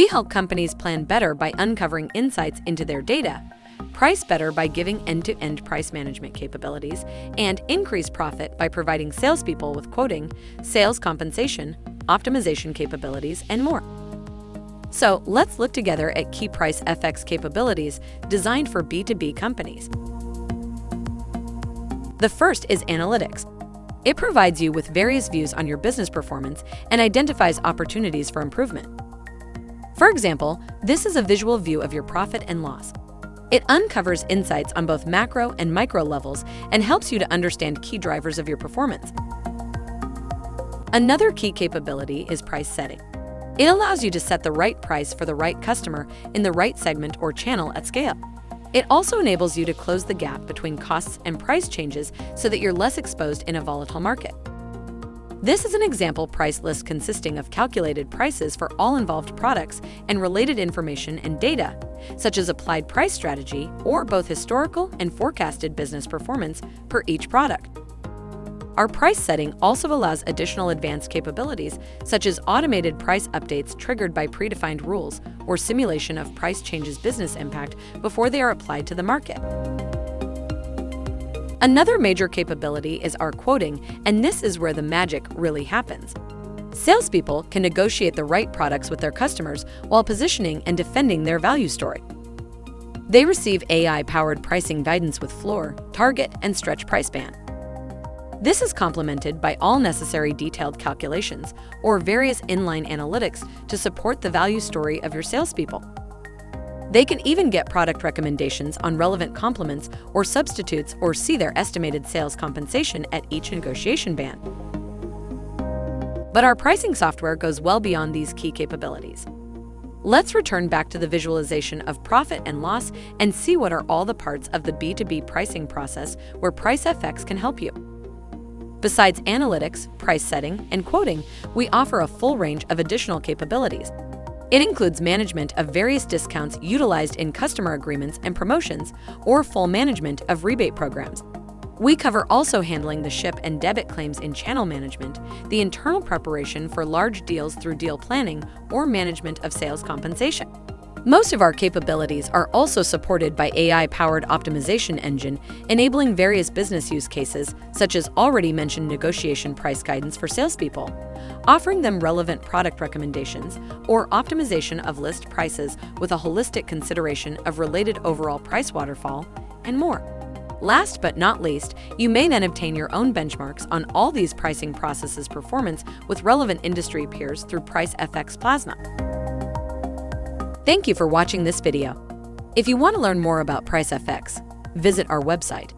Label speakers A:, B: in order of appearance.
A: We help companies plan better by uncovering insights into their data, price better by giving end-to-end price management capabilities, and increase profit by providing salespeople with quoting, sales compensation, optimization capabilities, and more. So let's look together at key PriceFX capabilities designed for B2B companies. The first is analytics. It provides you with various views on your business performance and identifies opportunities for improvement. For example, this is a visual view of your profit and loss. It uncovers insights on both macro and micro levels and helps you to understand key drivers of your performance. Another key capability is price setting. It allows you to set the right price for the right customer in the right segment or channel at scale. It also enables you to close the gap between costs and price changes so that you're less exposed in a volatile market. This is an example price list consisting of calculated prices for all involved products and related information and data, such as applied price strategy or both historical and forecasted business performance per each product. Our price setting also allows additional advanced capabilities, such as automated price updates triggered by predefined rules or simulation of price changes business impact before they are applied to the market. Another major capability is our quoting, and this is where the magic really happens. Salespeople can negotiate the right products with their customers while positioning and defending their value story. They receive AI-powered pricing guidance with floor, target, and stretch price band. This is complemented by all necessary detailed calculations or various inline analytics to support the value story of your salespeople. They can even get product recommendations on relevant complements or substitutes or see their estimated sales compensation at each negotiation band. But our pricing software goes well beyond these key capabilities. Let's return back to the visualization of profit and loss and see what are all the parts of the B2B pricing process where PriceFX can help you. Besides analytics, price setting, and quoting, we offer a full range of additional capabilities. It includes management of various discounts utilized in customer agreements and promotions, or full management of rebate programs. We cover also handling the ship and debit claims in channel management, the internal preparation for large deals through deal planning, or management of sales compensation. Most of our capabilities are also supported by AI-powered optimization engine, enabling various business use cases, such as already mentioned negotiation price guidance for salespeople, offering them relevant product recommendations, or optimization of list prices with a holistic consideration of related overall price waterfall, and more. Last but not least, you may then obtain your own benchmarks on all these pricing processes performance with relevant industry peers through PriceFX Plasma. Thank you for watching this video. If you want to learn more about PriceFX, visit our website